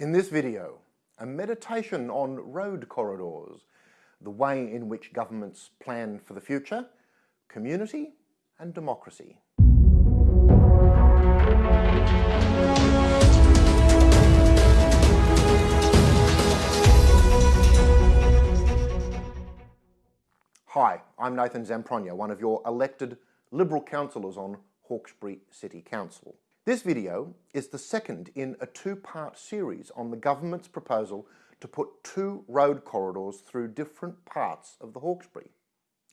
In this video, a meditation on road corridors, the way in which governments plan for the future, community and democracy. Hi, I'm Nathan Zamprogno, one of your elected Liberal councillors on Hawkesbury City Council. This video is the second in a two-part series on the government's proposal to put two road corridors through different parts of the Hawkesbury.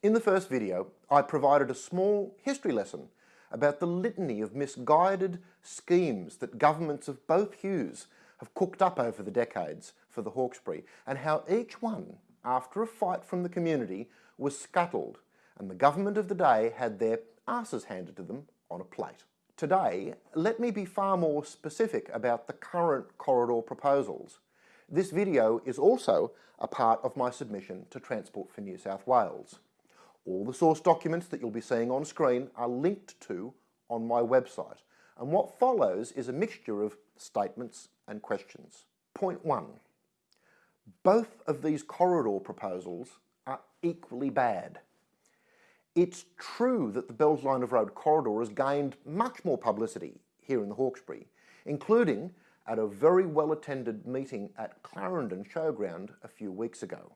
In the first video, I provided a small history lesson about the litany of misguided schemes that governments of both hues have cooked up over the decades for the Hawkesbury and how each one, after a fight from the community, was scuttled and the government of the day had their asses handed to them on a plate. Today, let me be far more specific about the current corridor proposals. This video is also a part of my submission to Transport for New South Wales. All the source documents that you'll be seeing on screen are linked to on my website, and what follows is a mixture of statements and questions. Point one, both of these corridor proposals are equally bad. It's true that the Bells Line of Road corridor has gained much more publicity here in the Hawkesbury, including at a very well attended meeting at Clarendon Showground a few weeks ago.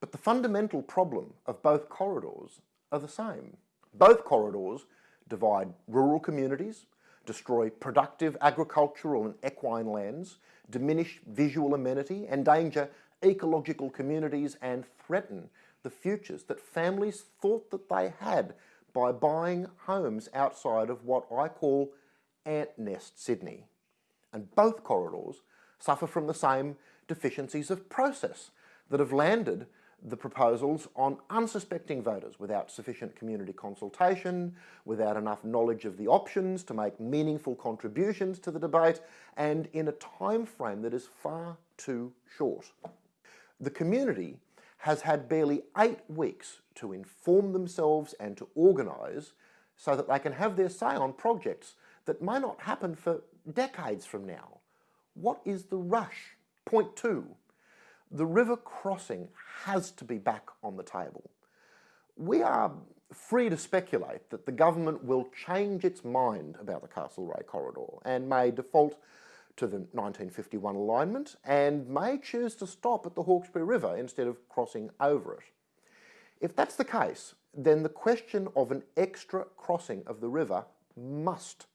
But the fundamental problem of both corridors are the same. Both corridors divide rural communities, destroy productive agricultural and equine lands, diminish visual amenity, endanger ecological communities and threaten the futures that families thought that they had by buying homes outside of what I call ant nest Sydney. And both corridors suffer from the same deficiencies of process that have landed the proposals on unsuspecting voters without sufficient community consultation, without enough knowledge of the options to make meaningful contributions to the debate, and in a time frame that is far too short. The community has had barely eight weeks to inform themselves and to organise so that they can have their say on projects that may not happen for decades from now. What is the rush? Point two, the river crossing has to be back on the table. We are free to speculate that the government will change its mind about the Castlereagh corridor and may default to the 1951 alignment and may choose to stop at the Hawkesbury River instead of crossing over it. If that's the case, then the question of an extra crossing of the river must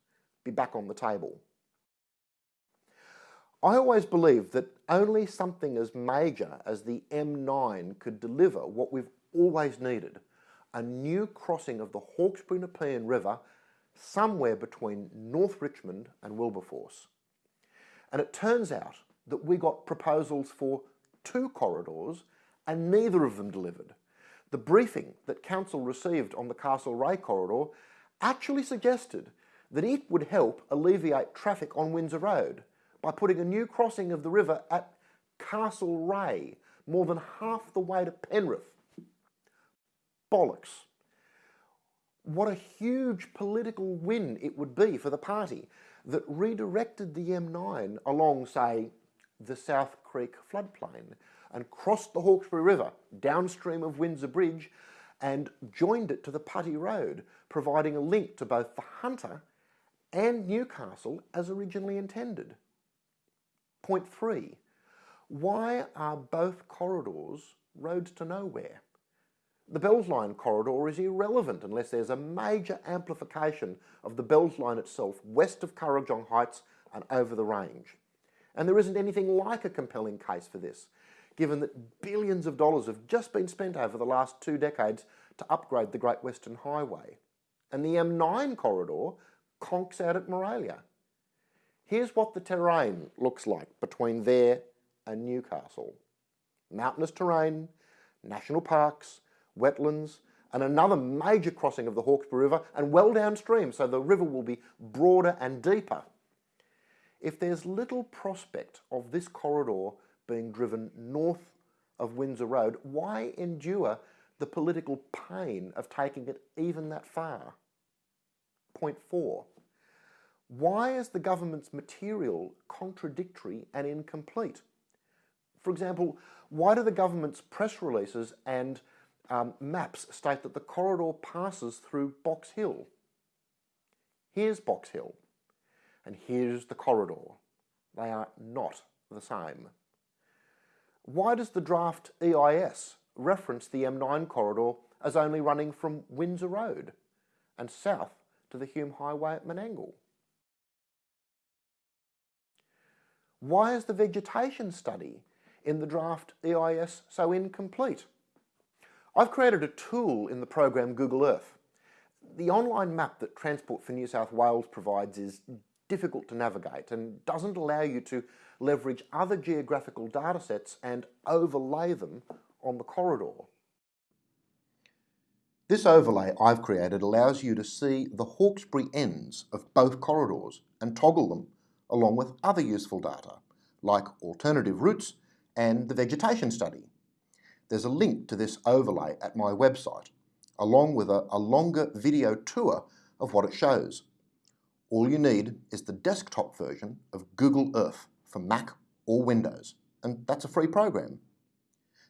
be back on the table. I always believed that only something as major as the M9 could deliver what we've always needed, a new crossing of the Hawkesbury Nepean River somewhere between North Richmond and Wilberforce. And it turns out that we got proposals for two corridors and neither of them delivered. The briefing that Council received on the Castle Castlereagh corridor actually suggested that it would help alleviate traffic on Windsor Road by putting a new crossing of the river at Castle Castlereagh, more than half the way to Penrith. Bollocks. What a huge political win it would be for the party that redirected the M9 along, say, the South Creek floodplain and crossed the Hawkesbury River downstream of Windsor Bridge and joined it to the Putty Road, providing a link to both the Hunter and Newcastle as originally intended. Point three, why are both corridors roads to nowhere? The Bells Line corridor is irrelevant unless there's a major amplification of the Bells Line itself west of Kurrajong Heights and over the range. And there isn't anything like a compelling case for this, given that billions of dollars have just been spent over the last two decades to upgrade the Great Western Highway. And the M9 corridor conks out at Maraylya. Here's what the terrain looks like between there and Newcastle. Mountainous terrain, national parks, wetlands, and another major crossing of the Hawkesbury River and well downstream, so the river will be broader and deeper. If there's little prospect of this corridor being driven north of Windsor Road, why endure the political pain of taking it even that far? Point four. Why is the government's material contradictory and incomplete? For example, why do the government's press releases and um, maps state that the corridor passes through Box Hill? Here's Box Hill, and here's the corridor. They are not the same. Why does the draft EIS reference the M9 corridor as only running from Windsor Road and south to the Hume Highway at Menangle? Why is the vegetation study in the draft EIS so incomplete? I've created a tool in the program Google Earth. The online map that Transport for New South Wales provides is difficult to navigate and doesn't allow you to leverage other geographical datasets and overlay them on the corridor. This overlay I've created allows you to see the Hawkesbury ends of both corridors and toggle them along with other useful data like alternative routes and the vegetation study. There's a link to this overlay at my website along with a, a longer video tour of what it shows. All you need is the desktop version of Google Earth for Mac or Windows, and that's a free program.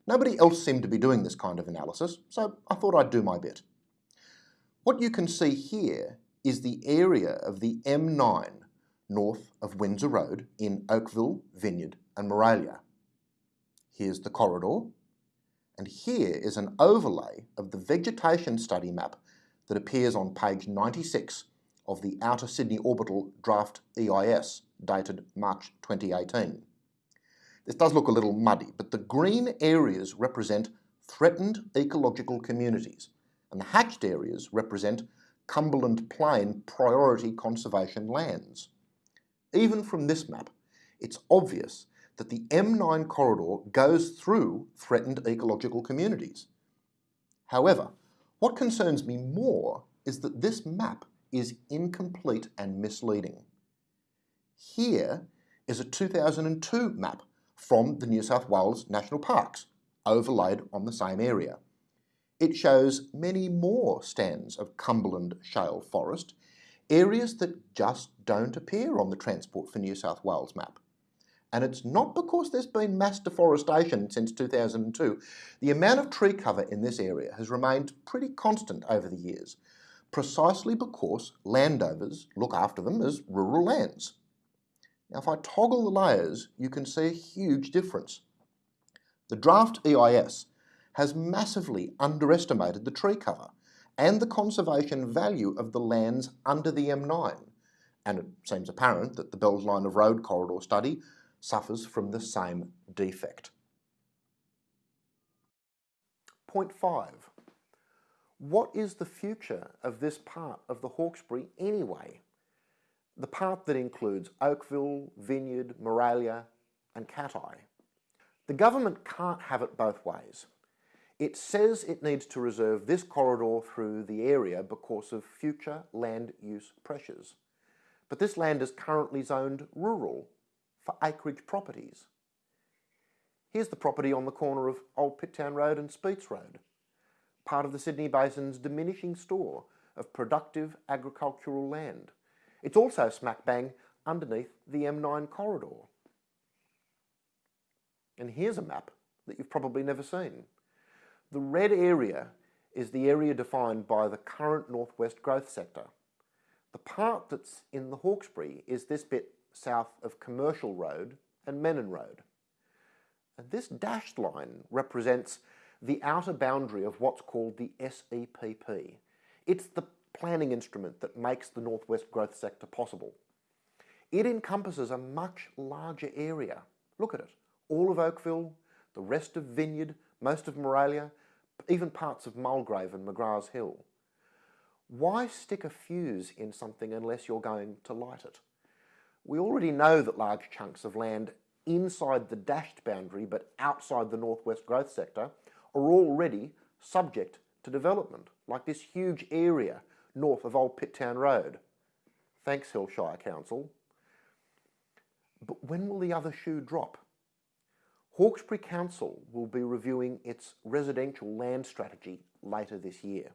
Nobody else seemed to be doing this kind of analysis, so I thought I'd do my bit. What you can see here is the area of the M9 north of Windsor Road in Oakville, Vineyard and Maraylya. Here's the corridor, and here is an overlay of the vegetation study map that appears on page 96 of the Outer Sydney Orbital Draft EIS dated March 2018. This does look a little muddy, but the green areas represent threatened ecological communities, and the hatched areas represent Cumberland Plain priority conservation lands. Even from this map, it's obvious that the M9 corridor goes through threatened ecological communities. However, what concerns me more is that this map is incomplete and misleading. Here is a 2002 map from the New South Wales National Parks, overlaid on the same area. It shows many more stands of Cumberland shale forest, areas that just don't appear on the Transport for New South Wales map. And it's not because there's been mass deforestation since 2002. The amount of tree cover in this area has remained pretty constant over the years, precisely because landowners look after them as rural lands. Now if I toggle the layers, you can see a huge difference. The draft EIS has massively underestimated the tree cover and the conservation value of the lands under the M9, and it seems apparent that the Bells Line of Road corridor study suffers from the same defect. Point 5. What is the future of this part of the Hawkesbury anyway? the part that includes Oakville, Vineyard, Maraylya and Cattai. The government can't have it both ways. It says it needs to reserve this corridor through the area because of future land use pressures. But this land is currently zoned rural for acreage properties. Here's the property on the corner of Old Pitt Town Road and Speets Road, part of the Sydney Basin's diminishing store of productive agricultural land. It's also smack bang underneath the M9 corridor. And here's a map that you've probably never seen. The red area is the area defined by the current northwest growth sector. The part that's in the Hawkesbury is this bit south of Commercial Road and Menin Road. And this dashed line represents the outer boundary of what's called the SEPP. It's the planning instrument that makes the Northwest Growth Sector possible. It encompasses a much larger area. Look at it. All of Oakville, the rest of Vineyard, most of Maraylya, even parts of Mulgrave and McGrath's Hill. Why stick a fuse in something unless you're going to light it? We already know that large chunks of land inside the dashed boundary but outside the northwest growth sector are already subject to development, like this huge area north of Old Pitt Town Road. Thanks, Hill Shire Council. But when will the other shoe drop? Hawkesbury Council will be reviewing its residential land strategy later this year.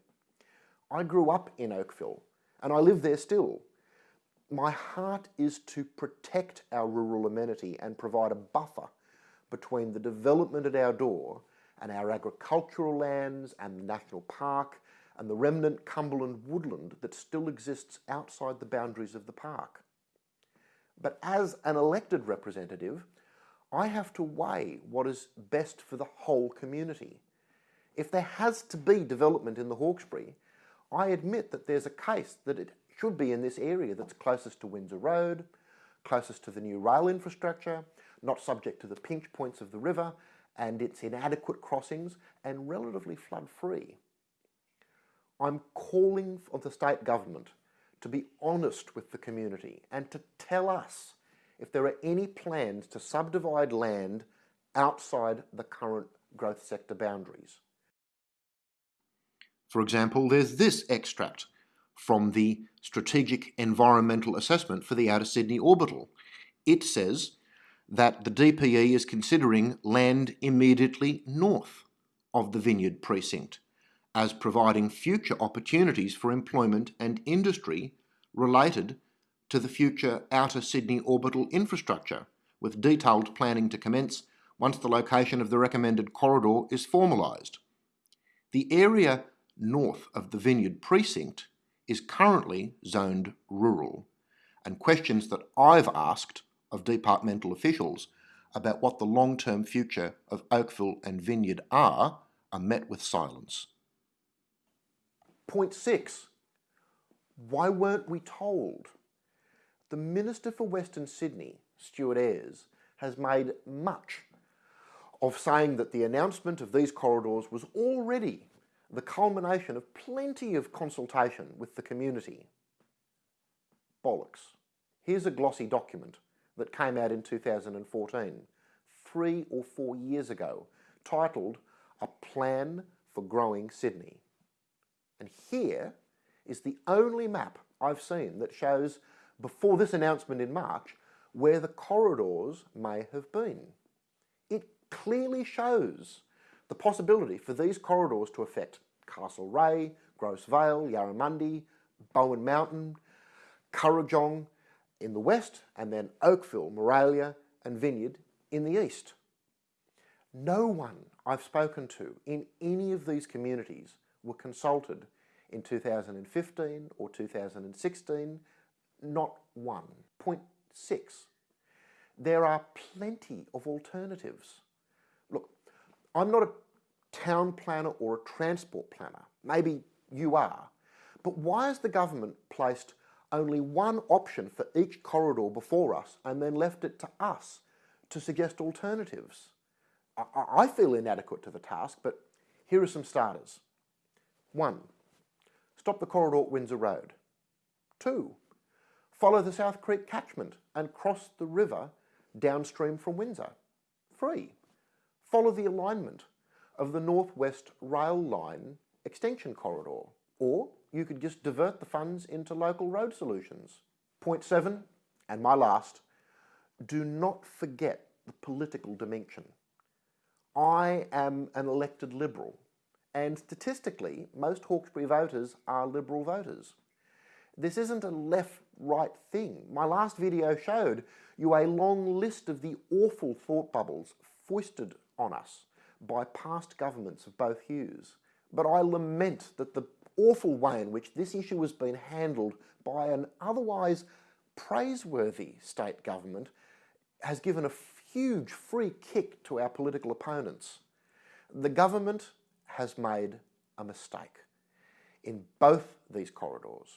I grew up in Oakville and I live there still. My heart is to protect our rural amenity and provide a buffer between the development at our door and our agricultural lands and the national park and the remnant Cumberland woodland that still exists outside the boundaries of the park. But as an elected representative, I have to weigh what is best for the whole community. If there has to be development in the Hawkesbury, I admit that there's a case that it should be in this area that's closest to Windsor Road, closest to the new rail infrastructure, not subject to the pinch points of the river and its inadequate crossings, and relatively flood free. I'm calling on the state government to be honest with the community and to tell us if there are any plans to subdivide land outside the current growth sector boundaries. For example, there's this extract from the Strategic Environmental Assessment for the Outer Sydney Orbital. It says that the DPE is considering land immediately north of the Vineyard Precinct as providing future opportunities for employment and industry related to the future Outer Sydney orbital infrastructure, with detailed planning to commence once the location of the recommended corridor is formalised. The area north of the Vineyard Precinct is currently zoned rural, and questions that I've asked of departmental officials about what the long-term future of Oakville and Vineyard are, are met with silence. Point six, why weren't we told? The Minister for Western Sydney, Stuart Ayres, has made much of saying that the announcement of these corridors was already the culmination of plenty of consultation with the community. Bollocks. Here's a glossy document that came out in 2014, three or four years ago, titled A Plan for Growing Sydney. And here is the only map I've seen that shows, before this announcement in March, where the corridors may have been. It clearly shows the possibility for these corridors to affect Castlereagh, Grose Vale, Yarramundi, Bowen Mountain, Kurrajong in the west, and then Oakville, Maraylya and Vineyard in the east. No one I've spoken to in any of these communities were consulted in 2015 or 2016, not one. Point six, there are plenty of alternatives. I'm not a town planner or a transport planner. Maybe you are. But why has the government placed only one option for each corridor before us and then left it to us to suggest alternatives? I, I feel inadequate to the task, but here are some starters. One, stop the corridor at Windsor Road. Two, follow the South Creek catchment and cross the river downstream from Windsor. Three, follow the alignment of the Northwest Rail Line extension corridor. Or you could just divert the funds into local road solutions. Point seven, and my last, do not forget the political dimension. I am an elected Liberal, and statistically, most Hawkesbury voters are Liberal voters. This isn't a left-right thing. My last video showed you a long list of the awful thought bubbles foisted on us by past governments of both hues. But I lament that the awful way in which this issue has been handled by an otherwise praiseworthy state government has given a huge free kick to our political opponents. The government has made a mistake in both these corridors.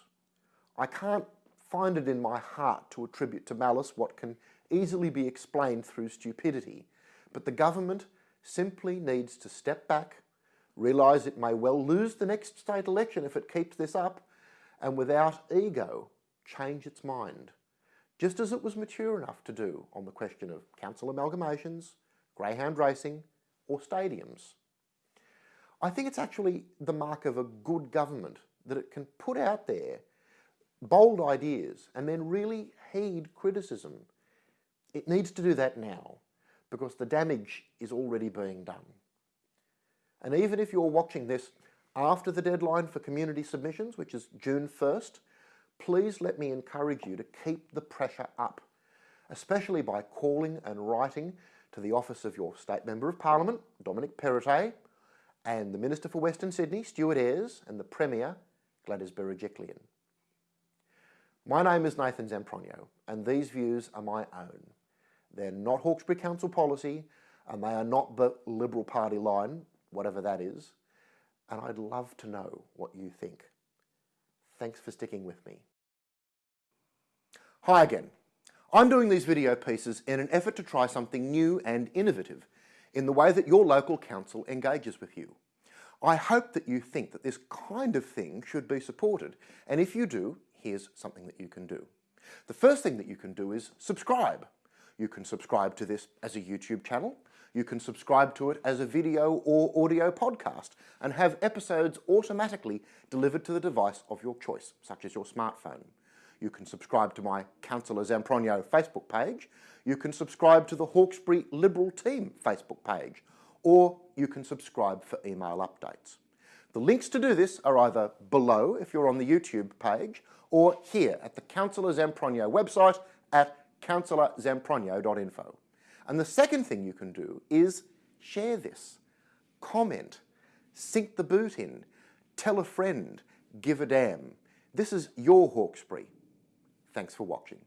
I can't find it in my heart to attribute to malice what can easily be explained through stupidity, but the government simply needs to step back, realise it may well lose the next state election if it keeps this up, and without ego, change its mind, just as it was mature enough to do on the question of council amalgamations, greyhound racing, or stadiums. I think it's actually the mark of a good government that it can put out there bold ideas and then really heed criticism. It needs to do that now because the damage is already being done. And even if you're watching this after the deadline for community submissions, which is June 1st, please let me encourage you to keep the pressure up, especially by calling and writing to the office of your State Member of Parliament, Dominic Perrottet, and the Minister for Western Sydney, Stuart Ayres, and the Premier, Gladys Berejiklian. My name is Nathan Zamprogno, and these views are my own. They're not Hawkesbury Council policy, and they are not the Liberal Party line, whatever that is, and I'd love to know what you think. Thanks for sticking with me. Hi again. I'm doing these video pieces in an effort to try something new and innovative in the way that your local council engages with you. I hope that you think that this kind of thing should be supported, and if you do, here's something that you can do. The first thing that you can do is subscribe. You can subscribe to this as a YouTube channel, you can subscribe to it as a video or audio podcast and have episodes automatically delivered to the device of your choice, such as your smartphone. You can subscribe to my Councillor Zamprogno Facebook page. You can subscribe to the Hawkesbury Liberal Team Facebook page. Or you can subscribe for email updates. The links to do this are either below if you're on the YouTube page or here at the Councillor Zamprogno website at councillorzamprogno.info. And the second thing you can do is share this, comment, sink the boot in, tell a friend, give a damn. This is your Hawkesbury. Thanks for watching.